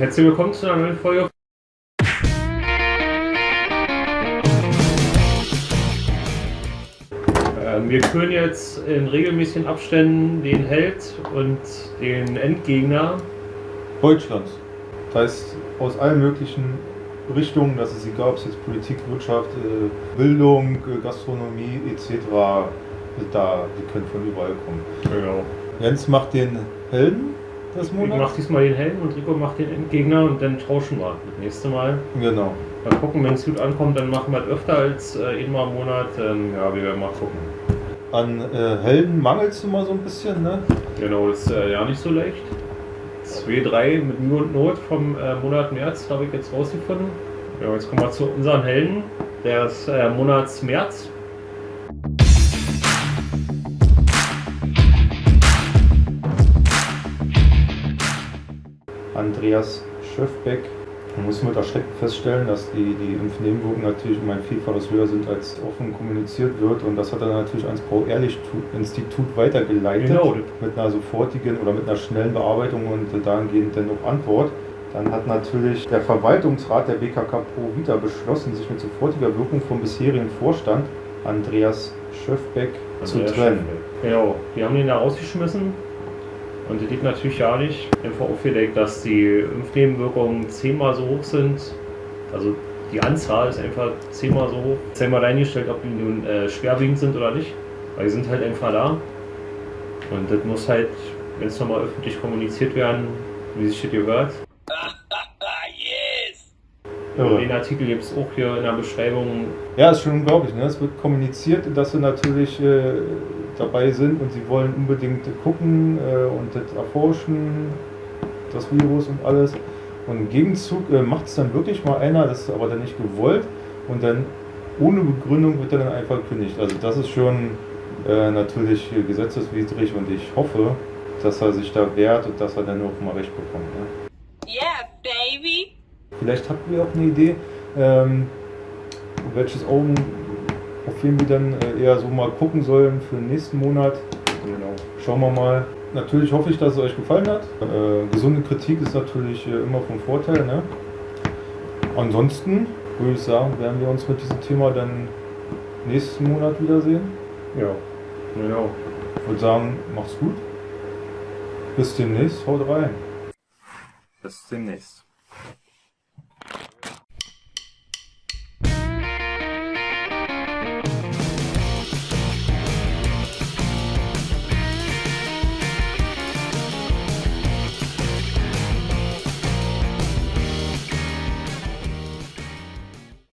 Herzlich willkommen zu einer neuen Folge. Ähm, wir küren jetzt in regelmäßigen Abständen den Held und den Endgegner Deutschlands. Das heißt, aus allen möglichen Richtungen, dass es egal, ob es jetzt Politik, Wirtschaft, äh, Bildung, äh, Gastronomie etc. da, die können von überall kommen. Genau. Jens macht den Helden des Ich Monats. mach diesmal den Helden und Rico macht den Endgegner und dann tauschen wir das nächste Mal. Genau. Mal gucken, wenn es gut ankommt, dann machen wir es öfter als äh, einmal im Monat. Ähm, ja, wir werden mal gucken. An äh, Helden mangelt es immer so ein bisschen, ne? Genau, das ist äh, ja nicht so leicht. 2-3 mit Mühe und Not vom äh, Monat März habe ich jetzt rausgefunden. Ja, jetzt kommen wir zu unseren Helden. Der ist äh, Monats März. Andreas Schöfbeck. Man muss mit Erschrecken feststellen, dass die, die Impfnebenwirkungen natürlich um ein Vielfaches höher sind, als offen kommuniziert wird. Und das hat er natürlich ans Paul-Ehrlich-Institut weitergeleitet. Genau. Mit einer sofortigen oder mit einer schnellen Bearbeitung und dahingehend dann auch Antwort. Dann hat natürlich der Verwaltungsrat der BKK Pro Vita beschlossen, sich mit sofortiger Wirkung vom bisherigen Vorstand Andreas Schöfbeck zu Andreas trennen. Schöpfel. Genau, die haben ihn da rausgeschmissen. Und das liegt natürlich ja nicht einfach aufgedeckt, dass die Impfnebenwirkungen zehnmal so hoch sind. Also die Anzahl ist einfach zehnmal so hoch. Jetzt einmal reingestellt, ob die nun äh, schwerwiegend sind oder nicht. Weil die sind halt einfach da. Und das muss halt, wenn es nochmal öffentlich kommuniziert werden, wie sich das gehört. Irre. Den Artikel gibt es auch hier in der Beschreibung. Ja, ist schon unglaublich. Ne? Es wird kommuniziert, dass sie natürlich äh, dabei sind und sie wollen unbedingt gucken äh, und das erforschen, das Virus und alles. Und im Gegenzug äh, macht es dann wirklich mal einer, das ist aber dann nicht gewollt und dann ohne Begründung wird er dann einfach gekündigt. Also das ist schon äh, natürlich gesetzeswidrig und ich hoffe, dass er sich da wehrt und dass er dann auch mal recht bekommt. Ne? Yeah, baby. Vielleicht habt ihr auch eine Idee, ähm, welches Augen, auf wen wir dann äh, eher so mal gucken sollen für den nächsten Monat. Genau. Schauen wir mal. Natürlich hoffe ich, dass es euch gefallen hat. Äh, gesunde Kritik ist natürlich äh, immer vom Vorteil. Ne? Ansonsten würde ich sagen, werden wir uns mit diesem Thema dann nächsten Monat wiedersehen. Ja, genau. Ich würde sagen, macht's gut. Bis demnächst, haut rein. Bis demnächst.